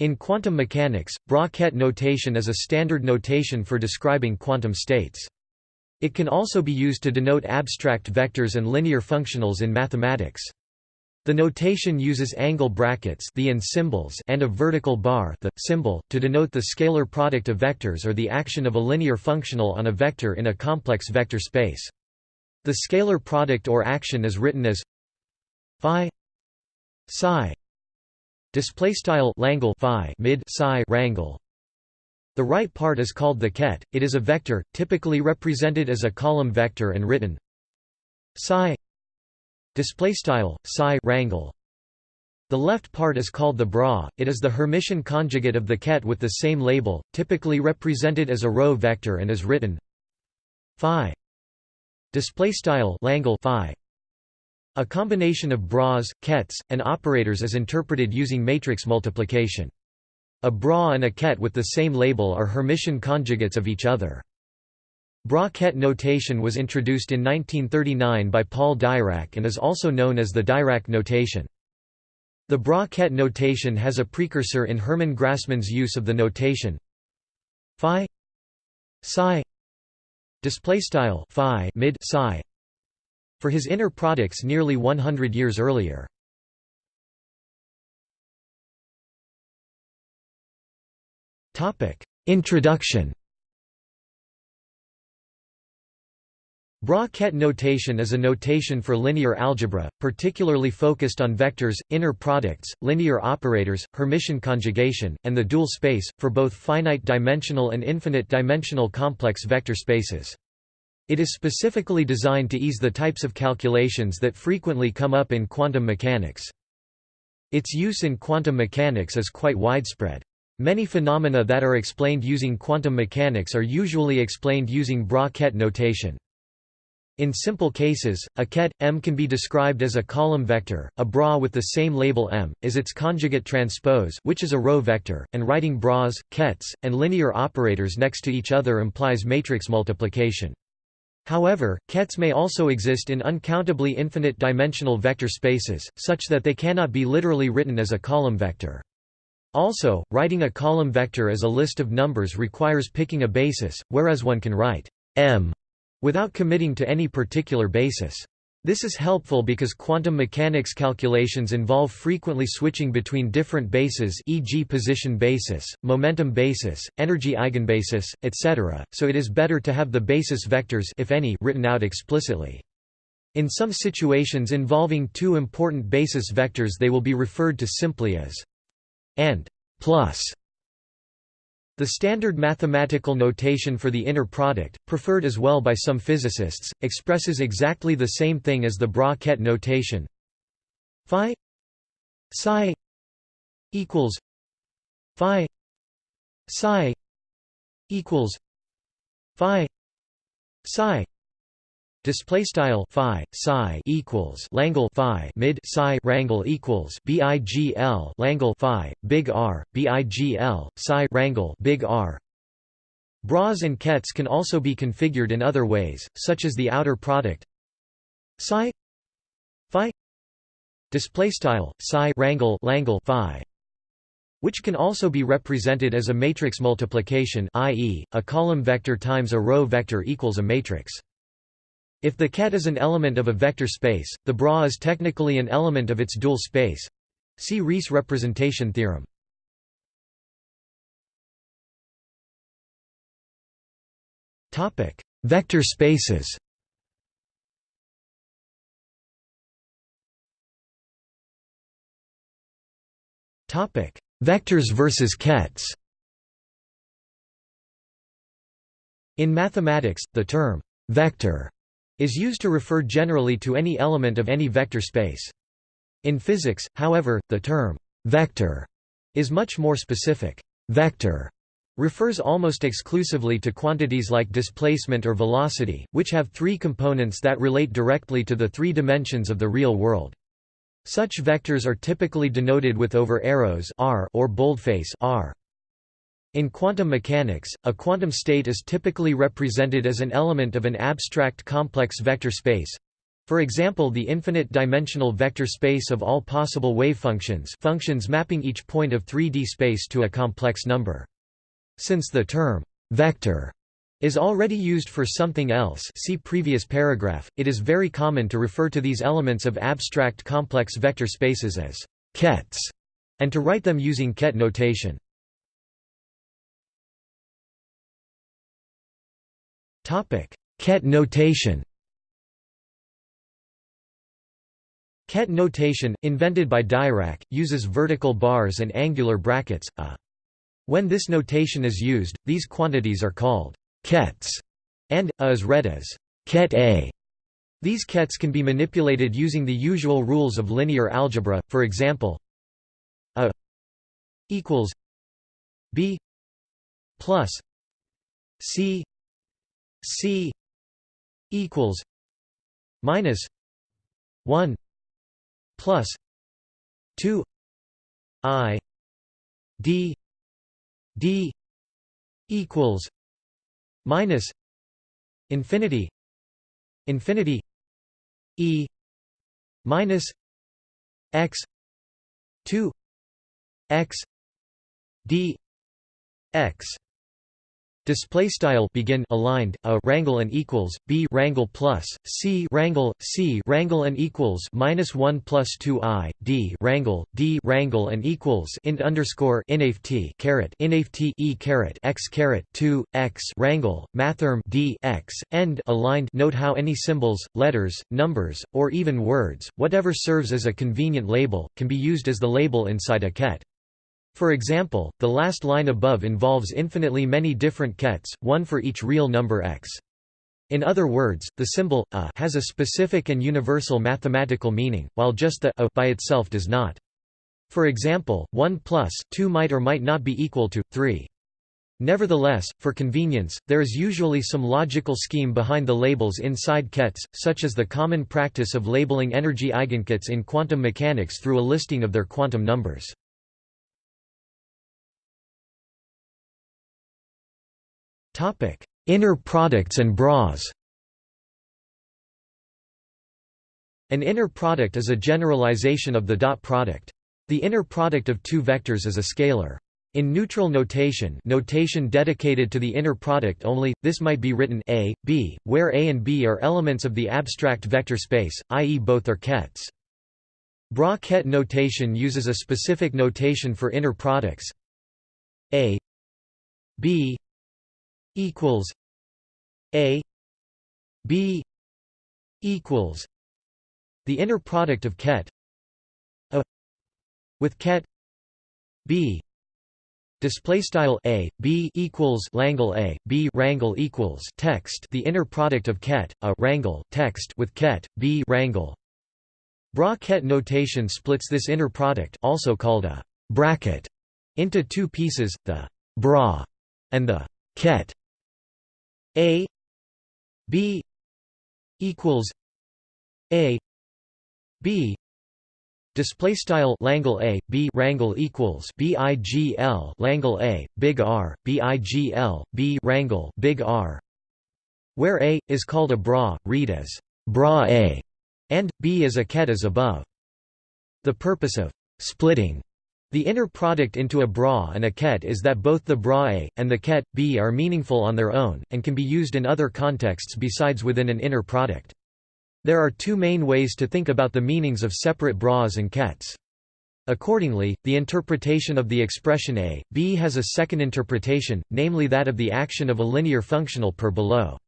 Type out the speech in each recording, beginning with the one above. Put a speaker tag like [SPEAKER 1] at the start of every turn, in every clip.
[SPEAKER 1] In quantum mechanics, bra-ket notation is a standard notation for describing quantum states. It can also be used to denote abstract vectors and linear functionals in mathematics. The notation uses angle brackets the and symbols and a vertical bar the symbol to denote the scalar product of vectors or the action of a linear functional on a vector in a complex vector space. The scalar product or action is written as phi psi display style langle phi mid psi rangle the right part is called the ket. It is a vector typically represented as a column vector and written psi display style psi rangle the left part is called the bra. It is the hermitian conjugate of the ket with the same label typically represented as a row vector and is written phi display style langle phi a combination of bras kets and operators is interpreted using matrix multiplication. A bra and a ket with the same label are hermitian conjugates of each other. Bra-ket notation was introduced in 1939 by Paul Dirac and is also known as the Dirac notation. The bra-ket notation has a precursor in Hermann Grassmann's use of the notation phi psi display style phi mid psi for his inner products nearly 100 years earlier. Introduction Bra-ket notation is a notation for linear algebra, particularly focused on vectors, inner products, linear operators, Hermitian conjugation, and the dual space, for both finite-dimensional and infinite-dimensional complex vector spaces. It is specifically designed to ease the types of calculations that frequently come up in quantum mechanics. Its use in quantum mechanics is quite widespread. Many phenomena that are explained using quantum mechanics are usually explained using bra-ket notation. In simple cases, a ket, M can be described as a column vector, a bra with the same label M, is its conjugate transpose which is a row vector, and writing bras, kets, and linear operators next to each other implies matrix multiplication. However, kets may also exist in uncountably infinite dimensional vector spaces, such that they cannot be literally written as a column vector. Also, writing a column vector as a list of numbers requires picking a basis, whereas one can write m without committing to any particular basis. This is helpful because quantum mechanics calculations involve frequently switching between different bases e.g. position basis, momentum basis, energy eigenbasis, etc., so it is better to have the basis vectors if any written out explicitly. In some situations involving two important basis vectors they will be referred to simply as and plus the standard mathematical notation for the inner product, preferred as well by some physicists, expresses exactly the same thing as the bra-ket notation. Phi psi equals phi psi equals phi psi Display style phi psi equals Langle phi mid psi rangle equals bigl Langle phi big R bigl psi rangle big R. Bras and kets can also be configured in other ways, such as the outer product psi phi display style psi rangle Langle phi which can also be represented as a matrix multiplication i.e., a column vector times a row vector equals a matrix. If the ket is an element of a vector space, the bra is technically an element of its dual space. See Riesz representation theorem. Topic: Vector spaces. Topic: Vectors versus kets. In mathematics, the term vector is used to refer generally to any element of any vector space. In physics, however, the term «vector» is much more specific. «Vector» refers almost exclusively to quantities like displacement or velocity, which have three components that relate directly to the three dimensions of the real world. Such vectors are typically denoted with over arrows r or boldface r. In quantum mechanics, a quantum state is typically represented as an element of an abstract complex vector space For example the infinite-dimensional vector space of all possible wave functions functions mapping each point of 3D space to a complex number. Since the term «vector» is already used for something else see previous paragraph, it is very common to refer to these elements of abstract complex vector spaces as «kets» and to write them using ket notation. Ket notation Ket notation, invented by Dirac, uses vertical bars and angular brackets, a. When this notation is used, these quantities are called kets, and a is read as ket a. These kets can be manipulated using the usual rules of linear algebra, for example a equals b plus c c equals minus 1 plus 2 i d d equals minus infinity infinity e minus x 2 x d x Display style begin aligned a rangle and equals b rangle plus c rangle c rangle and equals minus one plus two i d rangle d rangle and equals int underscore inft caret inft e caret x caret two x rangle mathrm d x end aligned. Note how any symbols, letters, numbers, or even words, whatever serves as a convenient label, can be used as the label inside a ket. For example, the last line above involves infinitely many different kets, one for each real number x. In other words, the symbol a has a specific and universal mathematical meaning, while just the a by itself does not. For example, 1 plus 2 might or might not be equal to 3. Nevertheless, for convenience, there is usually some logical scheme behind the labels inside kets, such as the common practice of labeling energy eigenkets in quantum mechanics through a listing of their quantum numbers. Topic: Inner products and bras. An inner product is a generalization of the dot product. The inner product of two vectors is a scalar. In neutral notation notation dedicated to the inner product only, this might be written a, b, where a and b are elements of the abstract vector space, i.e. both are kets. Bra ket notation uses a specific notation for inner products a b equals A B equals the inner product of ket. A with ket B display style a b equals langle a b rangle equals text. The inner product of ket a rangle text with ket b rangle. Bra ket notation splits this inner product also called a bracket into two pieces the bra and the ket a b equals a b display style langle a b rangle equals bigl langle a big r bigl b rangle big r where a is called a bra read as bra a and b is a ket as above. The purpose of splitting the inner product into a bra and a ket is that both the bra A, and the ket, B are meaningful on their own, and can be used in other contexts besides within an inner product. There are two main ways to think about the meanings of separate bras and kets. Accordingly, the interpretation of the expression A, B has a second interpretation, namely that of the action of a linear functional per below.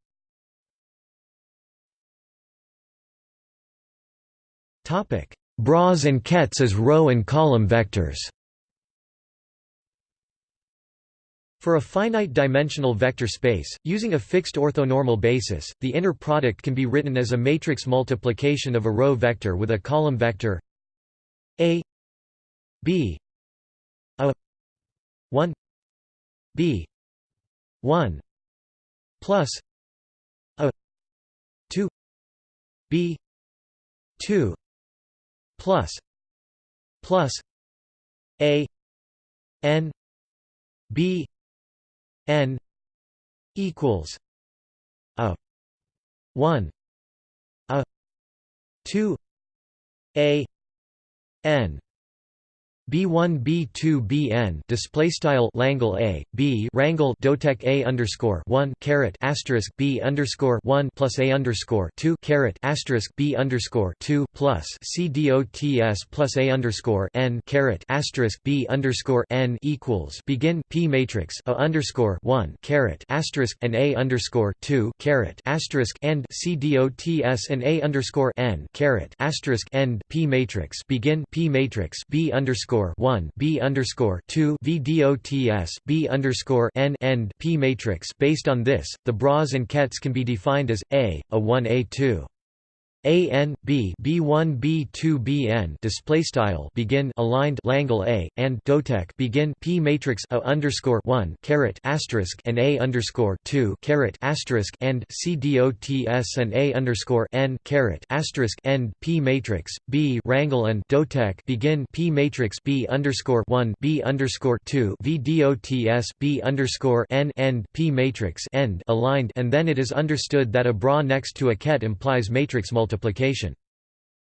[SPEAKER 1] Bras and kets as row and column vectors For a finite-dimensional vector space, using a fixed orthonormal basis, the inner product can be written as a matrix multiplication of a row vector with a column vector a b a 1 b 1 plus a 2 b 2 plus plus a n b n equals a 1 a 2 a n B1 B2 Bn display style Langle A B Rangle Dotek A underscore 1 caret asterisk B underscore 1 plus A underscore 2 caret asterisk B underscore 2 plus C dots plus A underscore N caret asterisk B underscore N equals begin P matrix A underscore 1 caret asterisk and A underscore 2 caret asterisk and C dots and A underscore N caret asterisk end P matrix begin P matrix B underscore underscore one B underscore two VDOTS B underscore N P matrix. Based on this, the bras and kets can be defined as A, a 1 A 2 a n b b one b two b n display style begin aligned Langle A and Dotek begin P matrix A underscore one caret asterisk and A underscore two caret asterisk and C dots and A underscore n caret asterisk end P matrix B Rangle and Dotek begin P matrix B underscore one B underscore two V dots B underscore n end P matrix end aligned and then it is understood that a bra next to a ket implies matrix multiplication multiplication.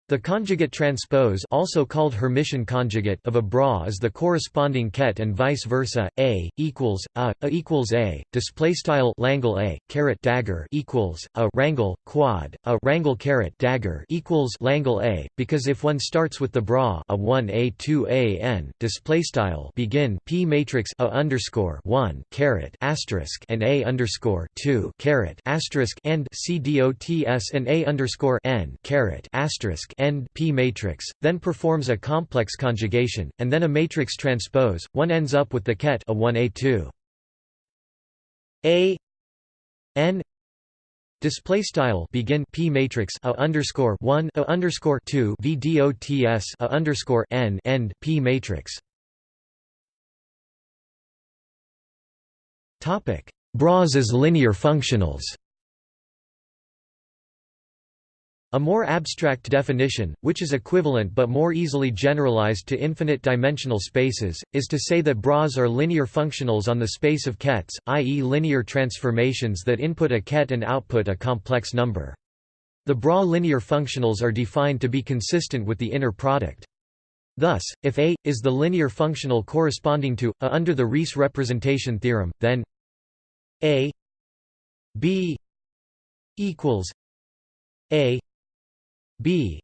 [SPEAKER 1] The conjugate transpose also called Hermitian conjugate of a bra is the corresponding ket and vice versa. A equals a, a equals a. Display style Langle a caret dagger equals a rangle quad a rangle caret dagger equals Langle a. Because if one starts with the bra a one a two a n display style begin p matrix a underscore one caret asterisk and a underscore two caret asterisk and c dots and a underscore n caret asterisk end P matrix, then performs a complex conjugation, and then a matrix transpose, one ends up with the ket a 1a2. A n display style begin p matrix a underscore 1 a underscore 2 v dots a underscore n end p matrix topic bras as linear functionals A more abstract definition, which is equivalent but more easily generalized to infinite-dimensional spaces, is to say that bras are linear functionals on the space of kets, i.e. linear transformations that input a ket and output a complex number. The bra linear functionals are defined to be consistent with the inner product. Thus, if A, is the linear functional corresponding to, A under the Riesz representation theorem, then A B equals A b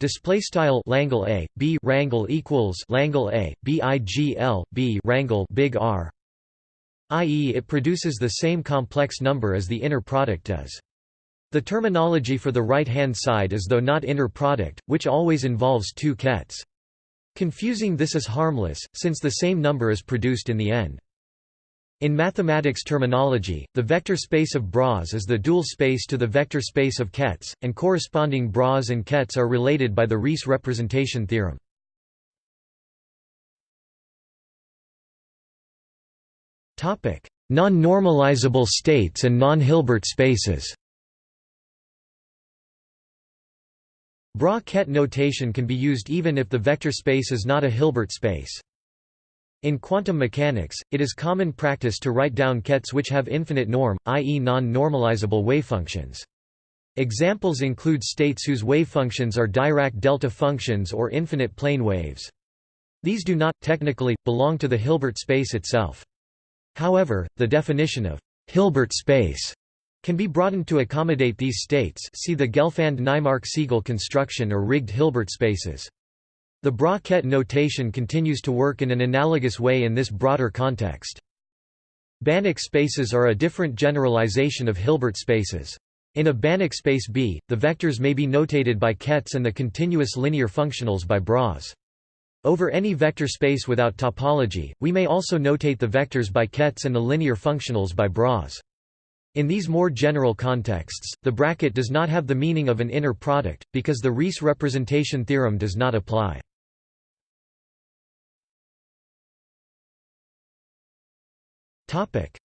[SPEAKER 1] display style Langle A B Rangle equals Langle A BIGL B big R i.e. it produces the same complex number as the inner product does. The terminology for the right-hand side is though not inner product, which always involves two kets. Confusing this is harmless, since the same number is produced in the end. In mathematics terminology, the vector space of bras is the dual space to the vector space of kets, and corresponding bras and kets are related by the Riesz representation theorem. Non-normalizable states and non-Hilbert spaces Bra-ket notation can be used even if the vector space is not a Hilbert space. In quantum mechanics, it is common practice to write down kets which have infinite norm, i.e. non-normalizable wavefunctions. Examples include states whose wavefunctions are Dirac delta functions or infinite plane waves. These do not, technically, belong to the Hilbert space itself. However, the definition of Hilbert space can be broadened to accommodate these states see the Gelfand-Naimark-Segal construction or rigged Hilbert spaces. The bra-ket notation continues to work in an analogous way in this broader context. Banach spaces are a different generalization of Hilbert spaces. In a Banach space B, the vectors may be notated by kets and the continuous linear functionals by bras. Over any vector space without topology, we may also notate the vectors by kets and the linear functionals by bras. In these more general contexts, the bracket does not have the meaning of an inner product, because the Riesz representation theorem does not apply.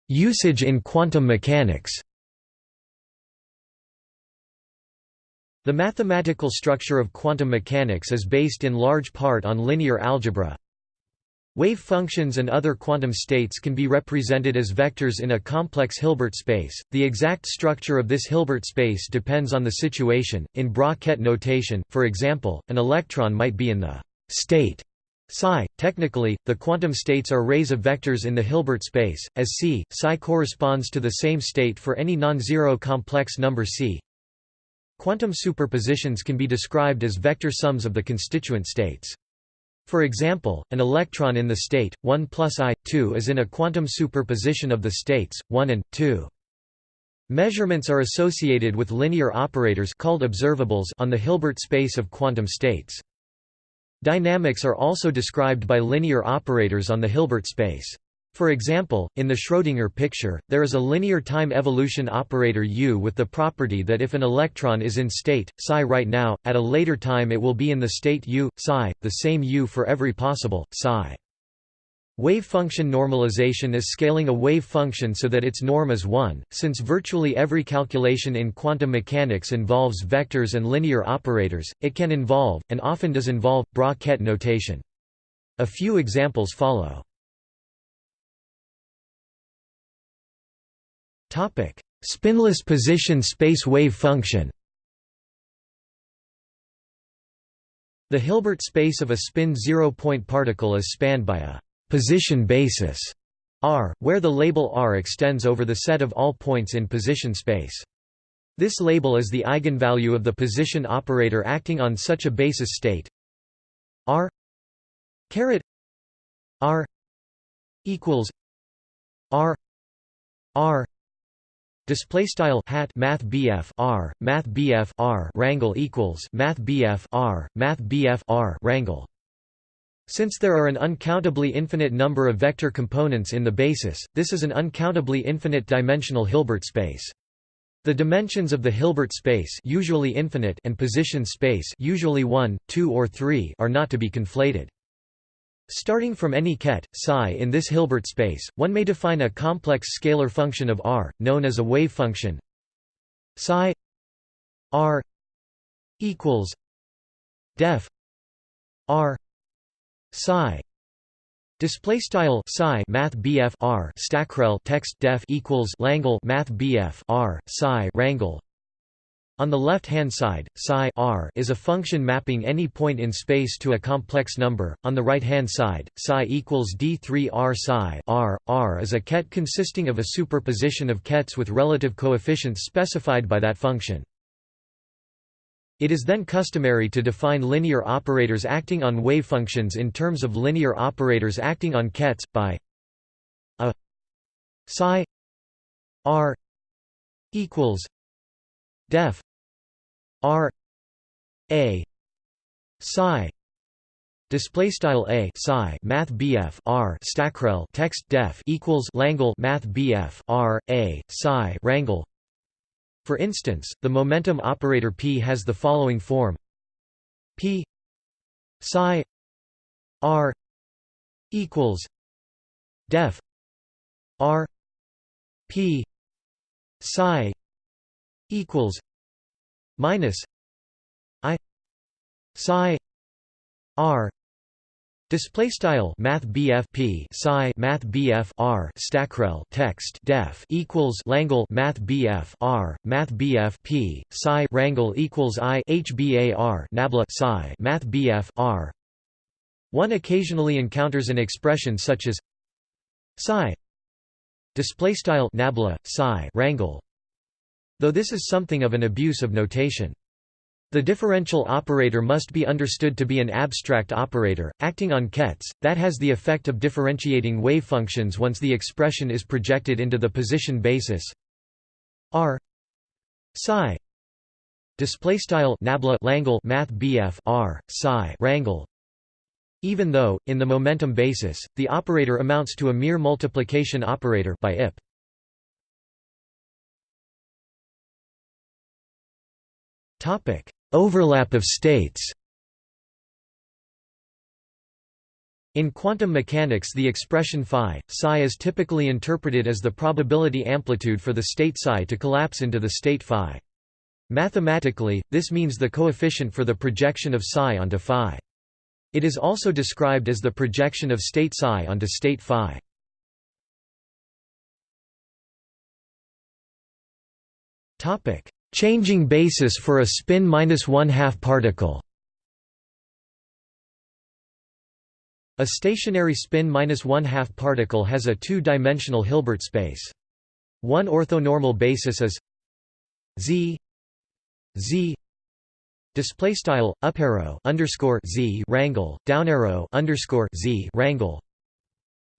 [SPEAKER 1] Usage in quantum mechanics The mathematical structure of quantum mechanics is based in large part on linear algebra. Wave functions and other quantum states can be represented as vectors in a complex Hilbert space. The exact structure of this Hilbert space depends on the situation. In Bra-Ket notation, for example, an electron might be in the state psi. Technically, the quantum states are rays of vectors in the Hilbert space, as C. Psi corresponds to the same state for any non-zero complex number C. Quantum superpositions can be described as vector sums of the constituent states. For example, an electron in the state 1 plus i 2 is in a quantum superposition of the states 1 and 2. Measurements are associated with linear operators called observables on the Hilbert space of quantum states. Dynamics are also described by linear operators on the Hilbert space. For example, in the Schrödinger picture, there is a linear time evolution operator U with the property that if an electron is in state, psi right now, at a later time it will be in the state U, psi, the same U for every possible, psi. Wave function normalization is scaling a wave function so that its norm is 1, since virtually every calculation in quantum mechanics involves vectors and linear operators, it can involve, and often does involve, Bra-Ket notation. A few examples follow. Spinless position space wave function The Hilbert space of a spin zero-point particle is spanned by a position basis R, where the label R extends over the set of all points in position space. This label is the eigenvalue of the position operator acting on such a basis state R caret R equals R R display style hat math BF R math BF R rangle equals math BF R math BF R rangle since there are an uncountably infinite number of vector components in the basis, this is an uncountably infinite dimensional Hilbert space. The dimensions of the Hilbert space usually infinite and position space usually 1, 2 or 3 are not to be conflated. Starting from any ket, psi in this Hilbert space, one may define a complex scalar function of R, known as a wave function psi R equals def R psi display style psi math BF R stackrel text def equals Langle math BF R psi rangle on the left-hand side, psi r is a function mapping any point in space to a complex number. On the right-hand side, psi equals d3r psi r. r is a ket consisting of a superposition of kets with relative coefficients specified by that function. It is then customary to define linear operators acting on wavefunctions in terms of linear operators acting on kets, by a psi r equals def r a psi display style a psi math bf r stackrel text def equals langle math bf r a psi rangle for instance, the momentum operator p has the following form. P psi r equals def r p psi equals minus i psi r Display style Math BF P Psi Math BF R Stackrel text def equals Langle Math BF R Math BF P Psi Rangle equals I HBAR Nabla Psi Math BF R. One occasionally encounters an expression such as Psi. Display style Nabla Psi Rangle Though this is something of an abuse of notation the differential operator must be understood to be an abstract operator, acting on kets, that has the effect of differentiating wavefunctions once the expression is projected into the position basis. R. Psi. Display style nabla langle math bf r psi rangle even though in the momentum basis the operator amounts to a mere multiplication operator by ip topic Overlap of states In quantum mechanics the expression phi, psi is typically interpreted as the probability amplitude for the state psi to collapse into the state phi. Mathematically, this means the coefficient for the projection of psi onto phi. It is also described as the projection of state psi onto state phi. Topic: Changing basis for a spin minus one half particle. A stationary spin minus one half particle has a two-dimensional Hilbert space. One orthonormal basis is z z display style up arrow underscore z rangle down arrow underscore z rangle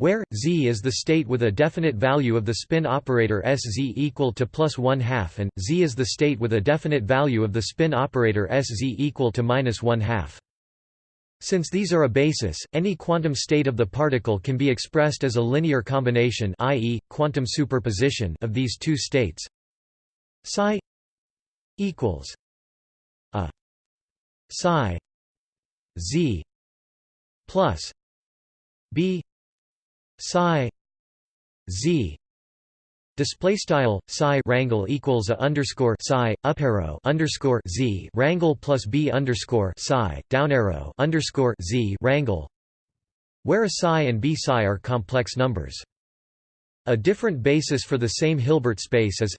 [SPEAKER 1] where z is the state with a definite value of the spin operator sz equal to plus one half and z is the state with a definite value of the spin operator sz equal to minus one half. Since these are a basis, any quantum state of the particle can be expressed as a linear combination i.e., quantum superposition of these two states. Psi equals a psi z plus b psi z display style psi rangle equals a underscore psi up arrow underscore z rangle plus b underscore psi down arrow underscore z rangle where a psi and b psi are complex numbers. A different basis for the same Hilbert space is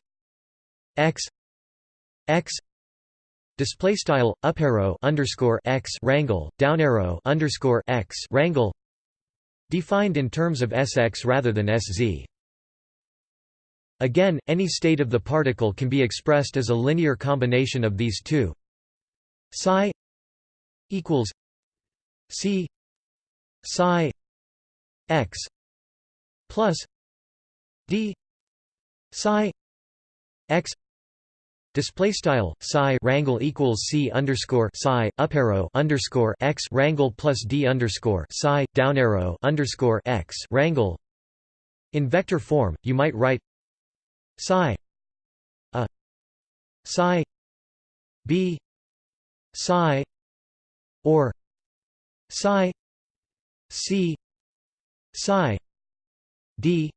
[SPEAKER 1] x x display style up arrow underscore x rangle down arrow underscore x rangle defined in terms of Sx rather than Sz. Again, any state of the particle can be expressed as a linear combination of these two. Psi equals C psi x plus d psi x Display style psi rangle equals c underscore psi up arrow underscore x rangle plus d underscore psi down arrow underscore x rangle. In vector form, you might write psi a psi b psi or psi c psi d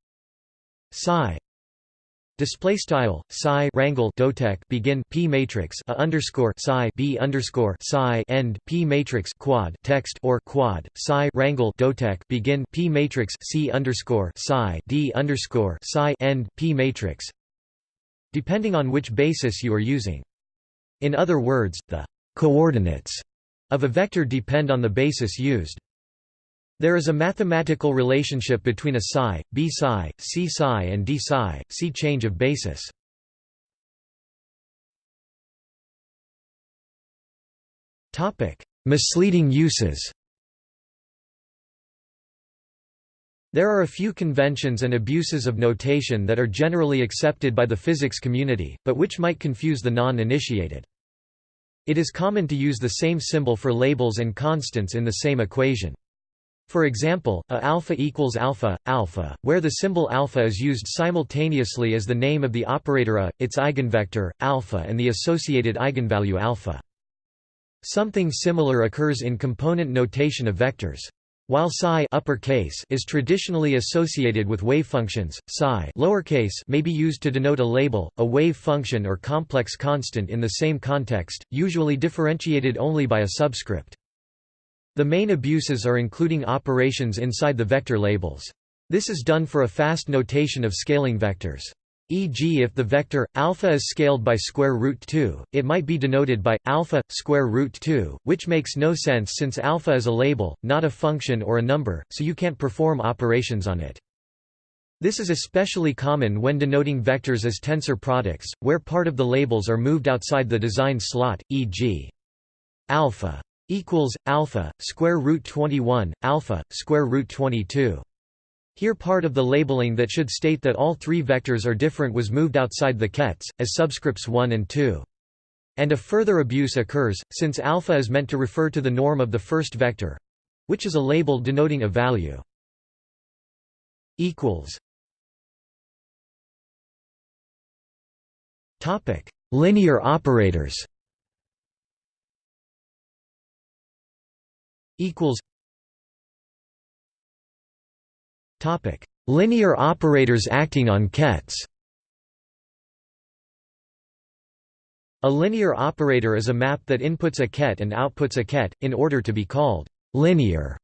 [SPEAKER 1] psi Display style psi rangle dotek begin p matrix a underscore psi b underscore psi end p matrix quad text or quad psi rangle dotek begin p matrix c underscore psi d underscore psi end p matrix. Depending on which basis you are using. In other words, the coordinates of a vector depend on the basis used. There is a mathematical relationship between a psi, b psi, c psi and d psi, see change of basis. Topic: Misleading uses There are a few conventions and abuses of notation that are generally accepted by the physics community, but which might confuse the non-initiated. It is common to use the same symbol for labels and constants in the same equation. For example, a alpha equals alpha, alpha, where the symbol alpha is used simultaneously as the name of the operator a, its eigenvector, alpha and the associated eigenvalue alpha. Something similar occurs in component notation of vectors. While psi uppercase is traditionally associated with wave functions, psi lowercase may be used to denote a label, a wave function or complex constant in the same context, usually differentiated only by a subscript. The main abuses are including operations inside the vector labels. This is done for a fast notation of scaling vectors. E.g. if the vector alpha is scaled by square root 2, it might be denoted by alpha square root 2, which makes no sense since alpha is a label, not a function or a number, so you can't perform operations on it. This is especially common when denoting vectors as tensor products, where part of the labels are moved outside the design slot, e.g. alpha equals alpha square root 21 alpha square root 22 here part of the labeling that should state that all three vectors are different was moved outside the kets as subscripts 1 and 2 and a further abuse occurs since alpha is meant to refer to the norm of the first vector which is a label denoting a value. Equals. Topic. Linear operators equals topic. Linear operators acting on kets. A linear operator is a map that inputs a ket and outputs a ket in order to be called linear,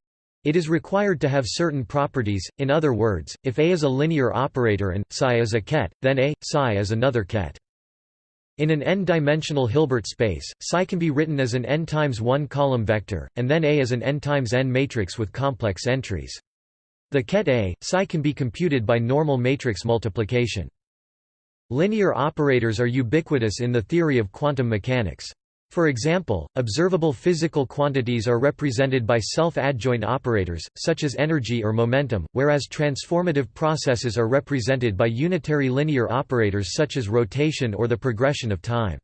[SPEAKER 1] it is required to have certain properties, in other words, if A is a linear operator and psi is a ket, then A, psi is another ket. In an n-dimensional Hilbert space, psi can be written as an n times 1 column vector, and then A as an n times n matrix with complex entries. The ket A, psi can be computed by normal matrix multiplication. Linear operators are ubiquitous in the theory of quantum mechanics. For example, observable physical quantities are represented by self-adjoint operators, such as energy or momentum, whereas transformative processes are represented by unitary linear operators such as rotation or the progression of time.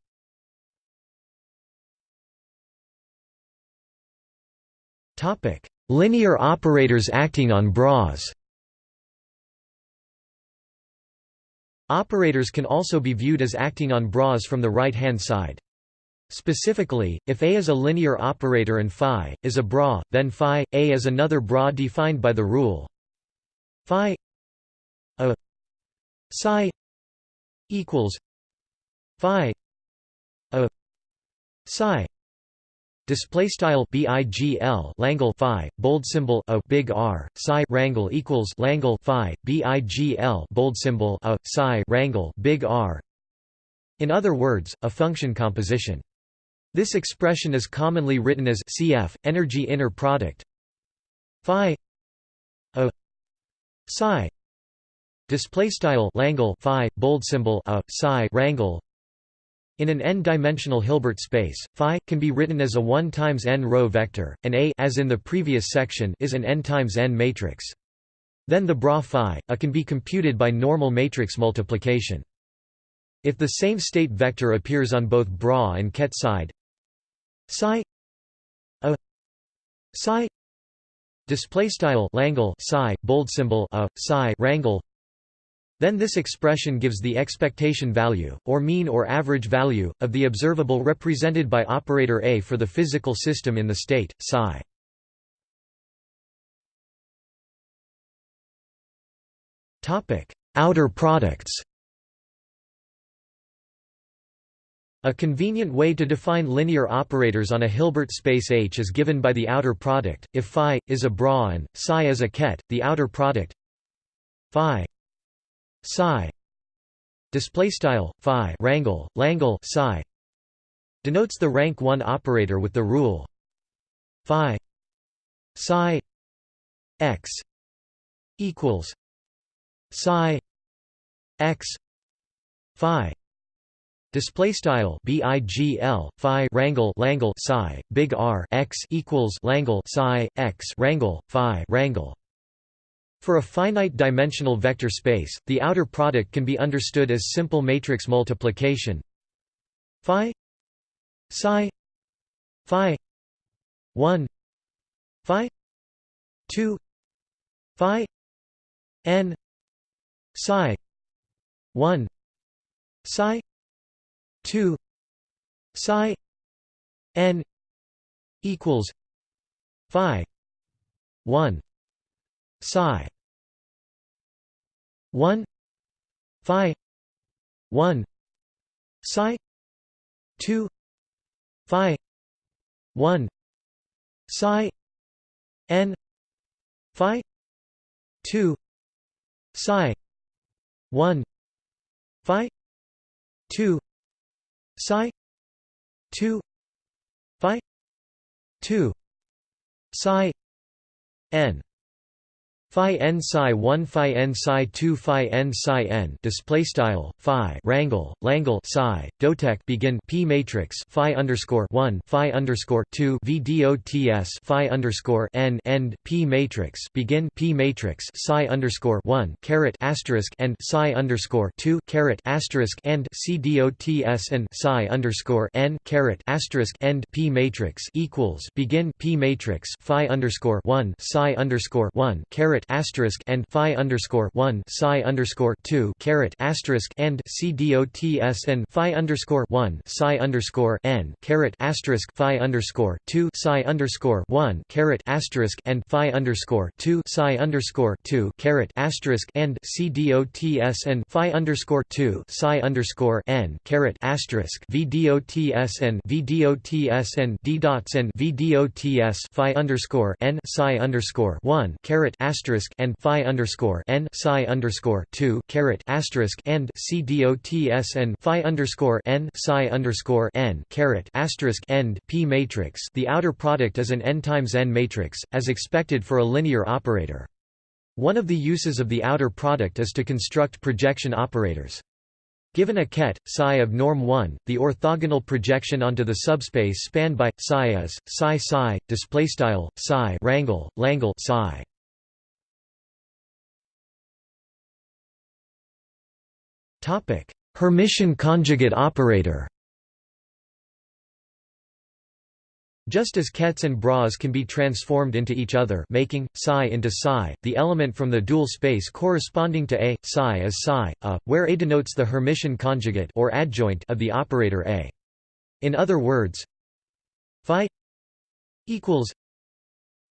[SPEAKER 1] linear operators acting on bras Operators can also be viewed as acting on bras from the right-hand side. Specifically, if A is a linear operator and phi is a bra, then phi A is another bra defined by the rule phi a psi equals phi a psi display style bigl langle phi bold symbol a big r psi rangle equals langle phi bigl bold symbol a psi rangle big r. In other words a function composition this expression is commonly written as cf energy inner product phi a psi display style phi bold symbol a psi rangle in an n-dimensional Hilbert space, phi can be written as a 1 times n row vector, and A as in the previous section is an n times n matrix. Then the bra phi a can be computed by normal matrix multiplication. If the same state vector appears on both bra and ket side, psi a psi display style langle psi bold symbol a psi rangle then this expression gives the expectation value, or mean or average value, of the observable represented by operator A for the physical system in the state, psi. Outer products A convenient way to define linear operators on a Hilbert space H is given by the outer product. If phi is a bra and psi is a ket, the outer product phi psi display style phi rangle langle psi denotes the rank 1 operator with the rule phi psi x equals psi x phi Display style bigl phi rangle langle psi big R x equals langle psi x rangle phi rangle. For a finite dimensional vector space, the outer product can be understood as simple matrix multiplication. Phi psi phi 1 phi 2 phi n psi 1 psi 2 psi n equals phi 1 psi 1 phi 1 psi 2 phi 1 psi n. Phi 2 psi 1 phi 2 psi 2 phi 2 psi n Phi n psi 1 phi n psi 2 phi n psi n display style phi rangle langle psi dotek begin p matrix phi underscore 1 phi underscore 2 vdots phi underscore n end p matrix begin p matrix psi underscore 1 caret asterisk and psi underscore 2 caret asterisk end cdots and psi underscore n caret asterisk end p matrix equals begin p matrix phi underscore 1 psi underscore 1 caret caret asterisk and phi underscore one psi underscore two caret asterisk and c dots and phi underscore one psi underscore n caret asterisk phi underscore two psi underscore one caret asterisk and phi underscore two psi underscore two caret asterisk and c dots and phi underscore two psi underscore n caret asterisk v dots and v dots and d dots and v dots phi underscore n psi underscore one caret asterisk and phi underscore n psi underscore two caret asterisk and c dots and phi underscore n psi underscore n caret asterisk end p matrix. The outer product is an n times n matrix, as expected for a linear operator. One of the uses of the outer product is to construct projection operators. Given a ket, psi of norm 1, the orthogonal projection onto the subspace spanned by psi is psi psi display style psi rangle langle psi. Topic: Hermitian conjugate operator. Just as kets and bras can be transformed into each other making, psi into psi, the element from the dual space corresponding to A, psi is psi, A, where A denotes the Hermitian conjugate or adjoint of the operator A. In other words, phi equals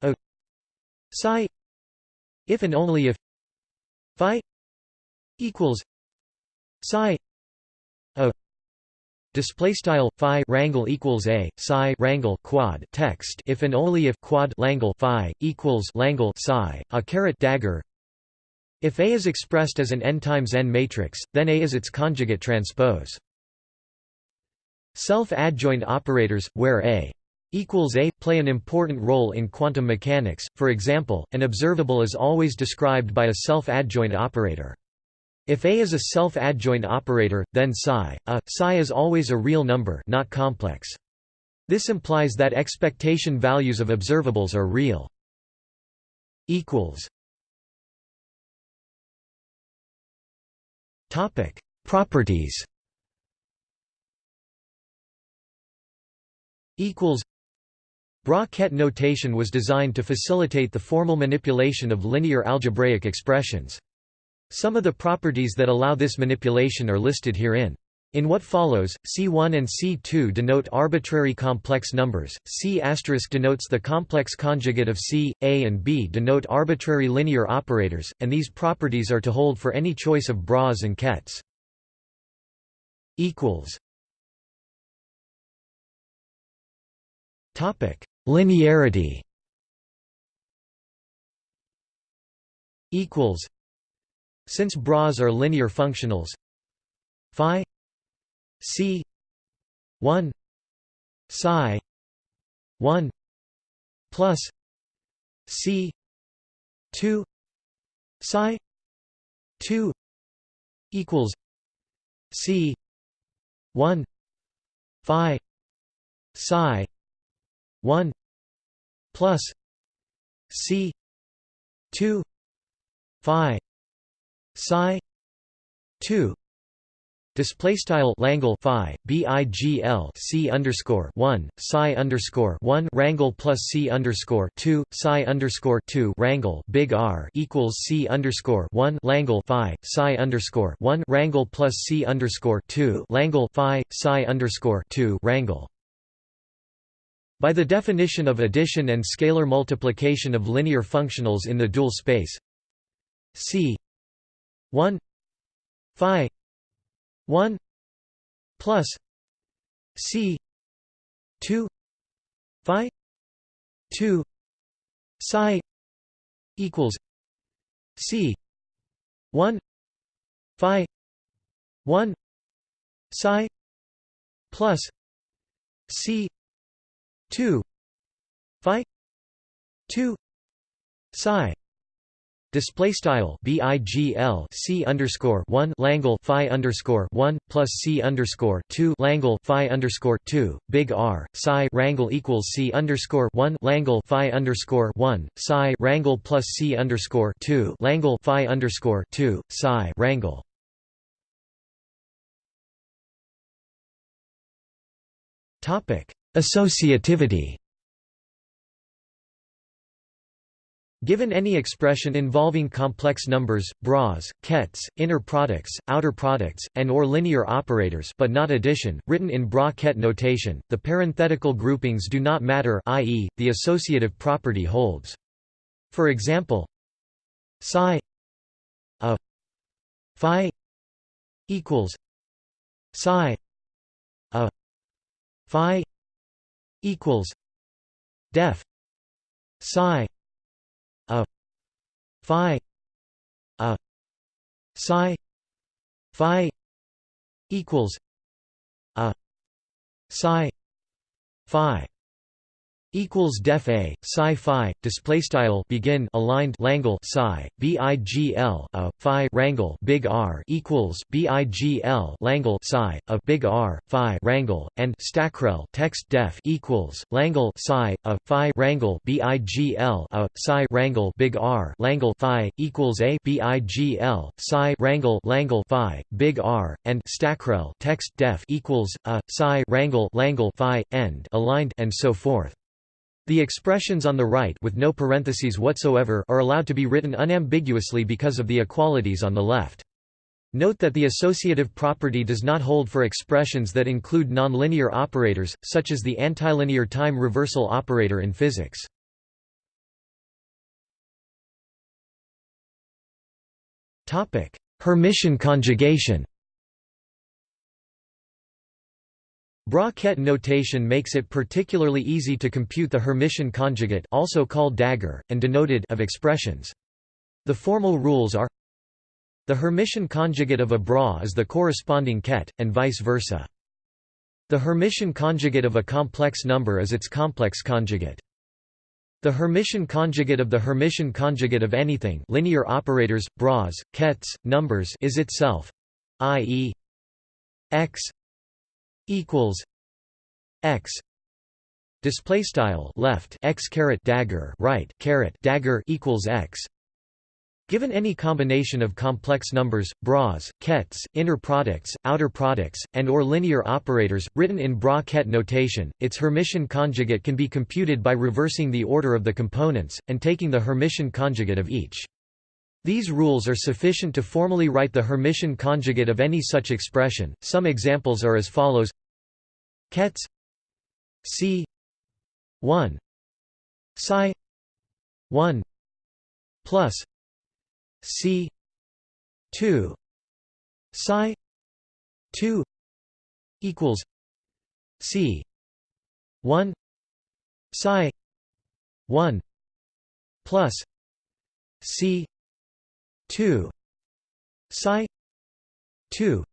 [SPEAKER 1] A psi if and only if phi equals psi A Display style phi rangle equals a psi rangle quad text if and only if quad langle phi equals langle psi a caret dagger. If A is expressed as an n times n matrix, then A is its conjugate transpose. Self-adjoint operators, where A equals A, play an important role in quantum mechanics. For example, an observable is always described by a self-adjoint operator. If A is a self-adjoint operator, then psi, a, psi is always a real number not complex. This implies that expectation values of observables are real. Topic: Properties. Equals. Bra-Ket notation was designed to facilitate the formal manipulation of linear algebraic expressions. Some of the properties that allow this manipulation are listed herein. In what follows, C1 and C2 denote arbitrary complex numbers, C** denotes the complex conjugate of C, A and B denote arbitrary linear operators, and these properties are to hold for any choice of bras and kets. Linearity since bras are linear functionals phi c 1 psi 1 plus c 2 psi 2 equals c 1 phi psi 1 plus c 2 phi psi 2 display style Langle phi bigl c underscore 1 psi underscore 1 rangle plus c underscore 2 psi underscore 2 rangle big R equals c underscore 1 Langle phi psi underscore 1 rangle plus c underscore 2 Langle phi psi underscore 2 rangle by the definition of addition and scalar multiplication of linear functionals in the dual space c 1 phi 1 plus c 2 phi 2 psi equals c 1 phi 1 psi plus c 2 phi 2 psi Display style bigl c underscore one Langle phi underscore one plus c underscore two Langle phi underscore two big R psi rangle equals c underscore one Langle phi underscore one psi rangle plus c underscore two Langle phi underscore two psi rangle. Topic: Associativity. Given any expression involving complex numbers, bras, kets, inner products, outer products, and or linear operators but not addition, written in bra-ket notation, the parenthetical groupings do not matter i.e., the associative property holds. For example, psi a phi equals psi a phi equals def psi a phi a psi phi equals a psi phi equals def a psi phi display style begin aligned langle psi bigl a phi rangle big r equals bigl langle psi a big r phi rangle and stackrel text def equals langle psi a phi rangle bigl a psi rangle big r langle phi equals a bigl psi rangle langle phi big r and stackrel text def equals a psi rangle langle phi end aligned and so forth the expressions on the right with no parentheses whatsoever are allowed to be written unambiguously because of the equalities on the left. Note that the associative property does not hold for expressions that include nonlinear operators, such as the antilinear time reversal operator in physics. Hermitian conjugation Bra-ket notation makes it particularly easy to compute the Hermitian conjugate also called dagger, and denoted of expressions. The formal rules are The Hermitian conjugate of a bra is the corresponding ket, and vice versa. The Hermitian conjugate of a complex number is its complex conjugate. The Hermitian conjugate of the Hermitian conjugate of anything linear operators, bras, kets, numbers is itself i.e. x equals x display style left x caret dagger right caret dagger equals x Given any combination of complex numbers, bras, kets, inner products, outer products, and or linear operators, written in bra-ket notation, its Hermitian conjugate can be computed by reversing the order of the components, and taking the Hermitian conjugate of each. These rules are sufficient to formally write the Hermitian conjugate of any such expression. Some examples are as follows: Kets. C. 1 psi. 1 plus. C. 2 psi. 2 equals C. 1 psi. 1 plus. C two psi two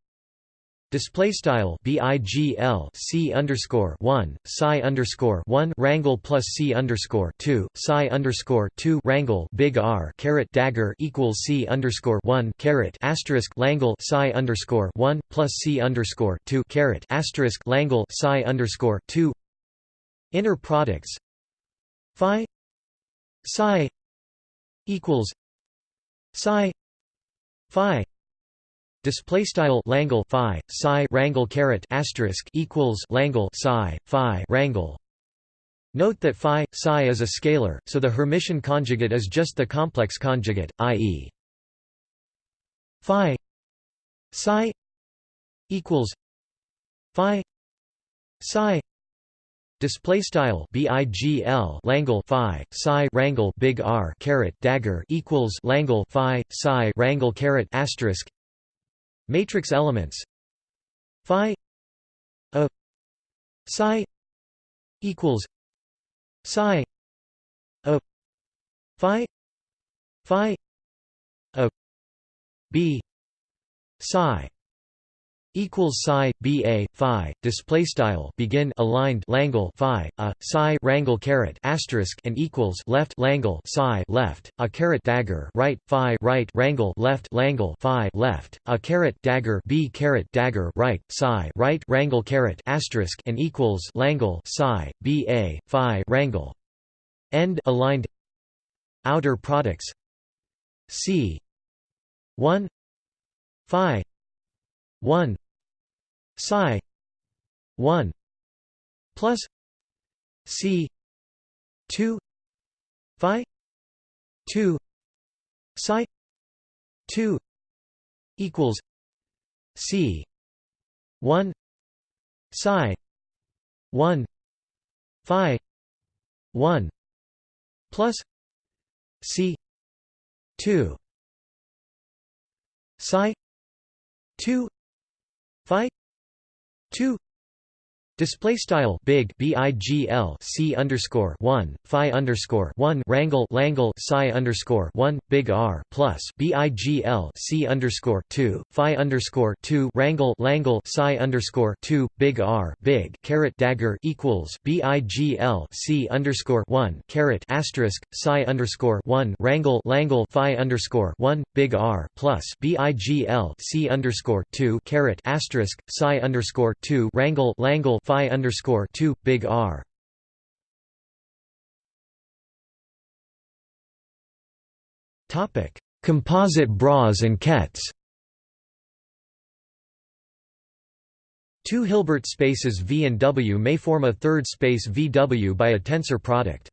[SPEAKER 1] display style bigl c underscore one psi underscore one rangle plus c underscore two psi underscore two rangle big R caret dagger equals c underscore one caret asterisk langle psi underscore one plus c underscore two caret asterisk langle psi underscore two. Inner products. Phi psi equals psi phi display style langle phi psi rangle caret asterisk equals langle psi phi rangle Note that phi psi is a scalar, so the Hermitian conjugate is just the complex conjugate, i.e. phi psi equals phi psi Display style bigl langle phi psi rangle big R caret dagger equals langle phi psi rangle caret asterisk. Matrix elements. Phi a psi equals psi a phi phi a b psi equals psi b a phi display style begin aligned langle phi a psi rangle caret asterisk and equals left langle psi left a caret dagger right phi right rangle left langle phi left a caret dagger b caret dagger right psi right rangle caret asterisk and equals langle psi b a phi rangle end aligned. Outer products. C. 1 phi. 1 psi 1 plus c 2 phi 2 psi 2 equals c 1 psi 1 phi 1 plus c 2 psi 2 phi 2 Display style big bigl c underscore one phi underscore one rangle langle psi underscore one big r plus bigl c underscore two phi underscore two rangle langle psi underscore two big r big caret dagger equals bigl c underscore one caret asterisk psi underscore one rangle langle phi underscore one big r plus bigl c underscore two caret asterisk psi underscore two rangle langle phi underscore two big R. Topic: Composite bras and kets. Two Hilbert spaces V and W may form a third space VW by a tensor product.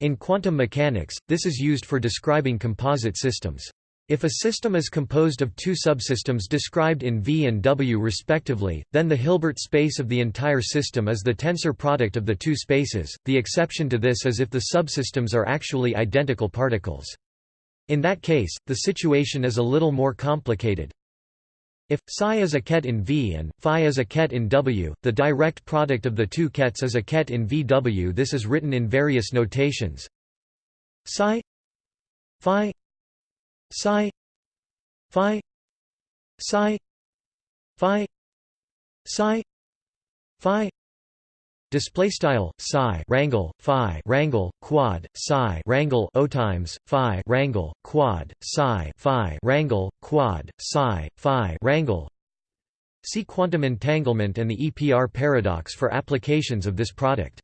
[SPEAKER 1] In quantum mechanics, this is used for describing composite systems. If a system is composed of two subsystems described in V and W respectively, then the Hilbert space of the entire system is the tensor product of the two spaces, the exception to this is if the subsystems are actually identical particles. In that case, the situation is a little more complicated. If psi is a ket in V and phi is a ket in W, the direct product of the two kets is a ket in VW. This is written in various notations. Psi phi psi. Phi. Psi. Phi. Psi. Phi. Display style psi rangle phi rangle quad psi rangle o times phi rangle quad psi phi rangle quad psi phi rangle. See quantum entanglement and the EPR paradox for applications of this product.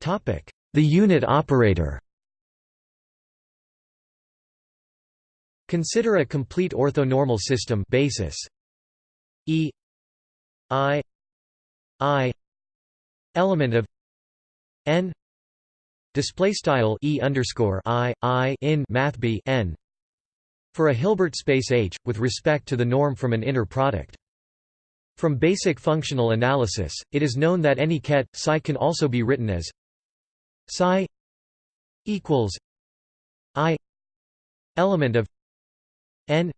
[SPEAKER 1] Topic the unit operator Consider a complete orthonormal system basis E I I element of n display style E underscore I I in math B n for a Hilbert space H with respect to the norm from an inner product. From basic functional analysis, it is known that any ket psi can also be written as psi equals i element of n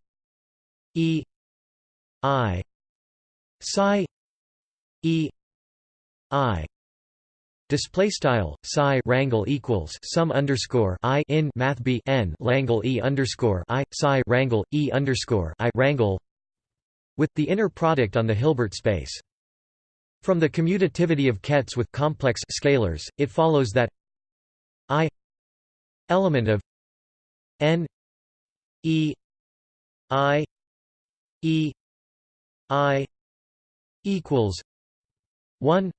[SPEAKER 1] e i psi e i Display style psi rangle equals sum underscore i in math b n langle e underscore i psi rangle e underscore i rangle with the inner product on the Hilbert space. From the commutativity of kets with complex scalars, it follows that i element of n e i e i equals 1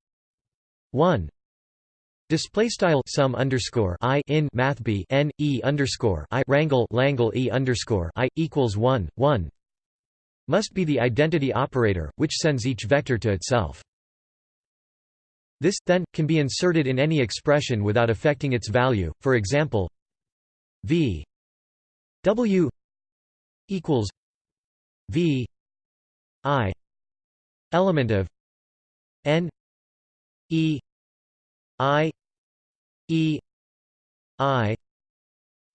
[SPEAKER 1] 1 Display style sum underscore i in math b n e underscore i rangle langle e underscore i equals one one must be the identity operator, which sends each vector to itself. This, then, can be inserted in any expression without affecting its value, for example v w equals v i element of n e i e i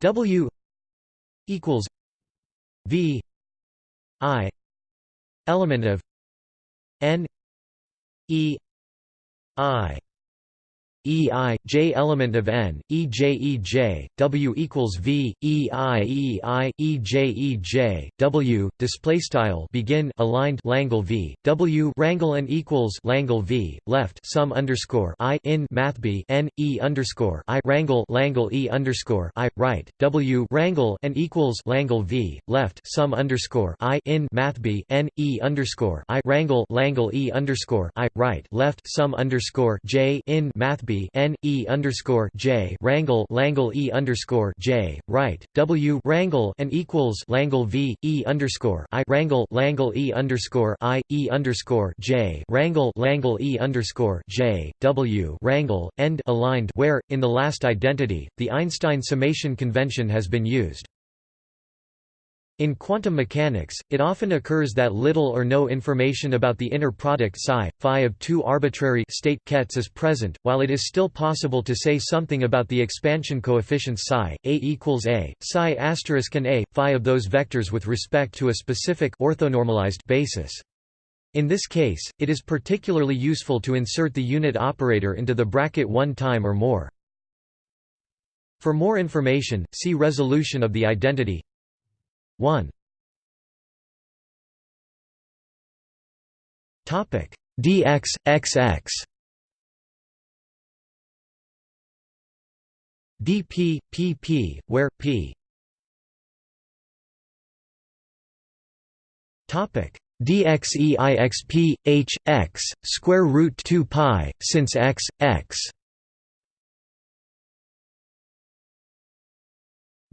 [SPEAKER 1] w equals v i element of n e I E I J element of n E J E J W equals V E I E I E J E J W display style begin aligned Langle V W rangle and equals Langle V left sum underscore I in math B N E underscore I rangle Langle E underscore I right W rangle and equals Langle V left sum underscore I in math B N E underscore I rangle Langle E underscore I right left sum underscore J in math B N E underscore J Rangle Langle E underscore J right W Rangle and equals Langle V E underscore I Rangle Langle E underscore I E underscore J Rangle Langle E underscore J W Rangle end aligned where in the last identity the Einstein summation convention has been used. In quantum mechanics, it often occurs that little or no information about the inner product psi, phi of two arbitrary state kets is present, while it is still possible to say something about the expansion coefficients psi, a equals a, psi asterisk and a, phi of those vectors with respect to a specific orthonormalized basis. In this case, it is particularly useful to insert the unit operator into the bracket one time or more. For more information, see resolution of the identity 1 topic. Dx xx dp pp where p. Topic. Dxeixp h x square root 2 pi since x x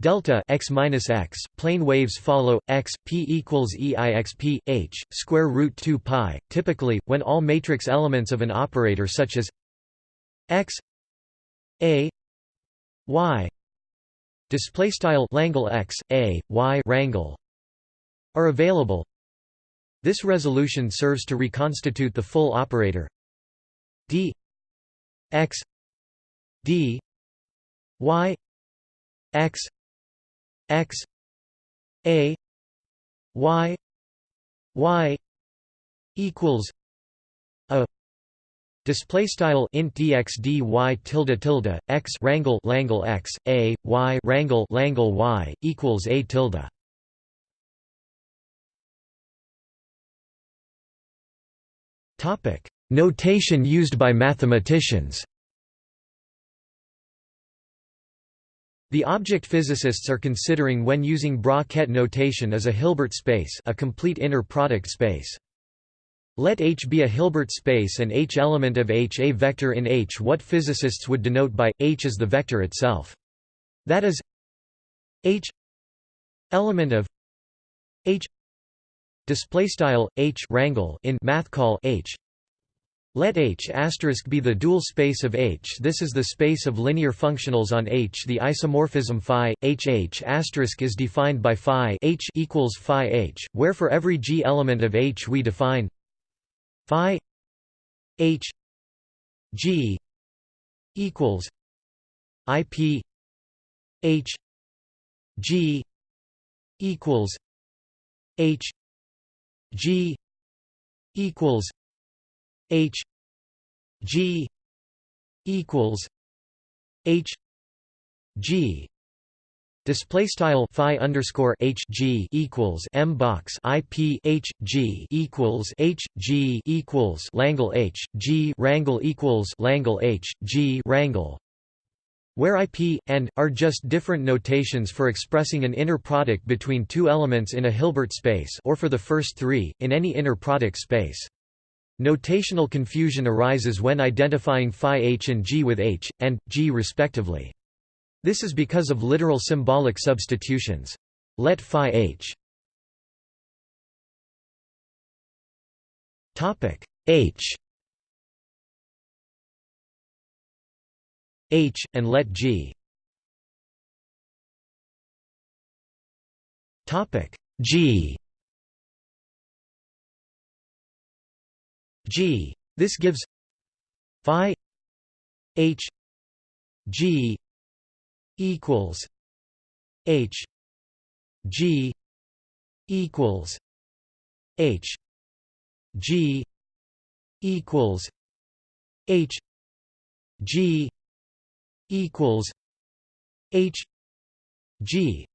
[SPEAKER 1] delta x minus x plane waves follow x p equals e i x p h square root 2 pi typically when all matrix elements of an operator such as x a y display style langle x a y rangle are available. This resolution serves to reconstitute the full operator. D x d y x x a y y equals a. Display style int dx dy tilde tilde x rangle langle x a y rangle langle y equals a tilde. Topic. Notation used by mathematicians The object physicists are considering when using Bra-Ket notation as a Hilbert space a complete inner product space. Let H be a Hilbert space and H element of H a vector in H what physicists would denote by, H is the vector itself. That is H element of H display style H rangle in math call H let H be the dual space of H. This is the space of linear functionals on H. The isomorphism phi H H is defined by phi H equals phi H, where for every G element of H we define phi H G equals IP H G equals H G equals H G equals H G Display style phi underscore h g equals m box i p h g equals h g equals Langle h g rangle equals Langle h g rangle, where IP and are just different notations for expressing an inner product between two elements in a Hilbert space, or for the first three in any inner product space. Notational confusion arises when identifying phi h and g with h, and, g respectively. This is because of literal symbolic substitutions. Let phi h h h, and let g g G. This gives phi H G equals H G equals H G equals H G equals H G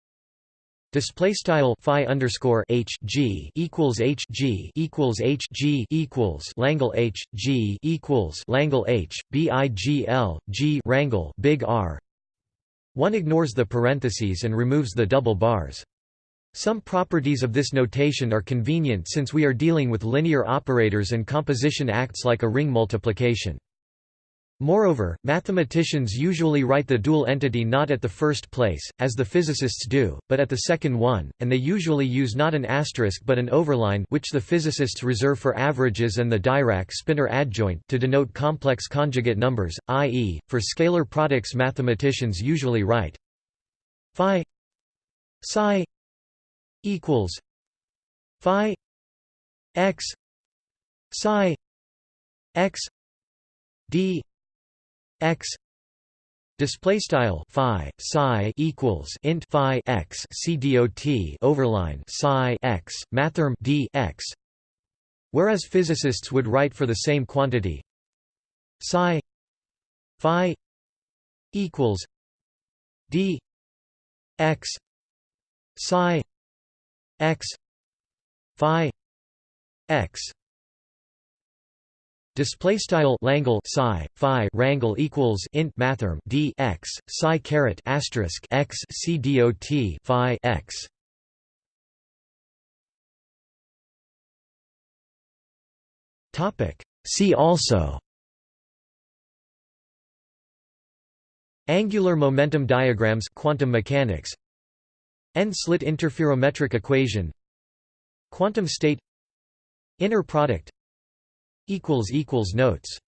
[SPEAKER 1] Display style phi underscore h g equals h g equals h g equals Langle h g equals Langle h b i g l g rangle big R. One ignores the parentheses and removes the double bars. Some properties of this notation are convenient since we are dealing with linear operators and composition acts like a ring multiplication. Moreover, mathematicians usually write the dual entity not at the first place, as the physicists do, but at the second one, and they usually use not an asterisk but an overline which the physicists reserve for averages and the Dirac-Spinor adjoint to denote complex conjugate numbers, i.e., for scalar products mathematicians usually write phi psi equals phi x psi x d x display style phi psi equals int phi x c dot overline psi x mathrm d x. Whereas physicists would write for the same quantity. Psi phi equals d x psi x phi x Display style Langle psi phi rangle equals int mathrm d x psi caret asterisk x c dot phi x. Topic. See also. Angular momentum diagrams, quantum mechanics. N-slit interferometric equation. Quantum state. Inner product Notes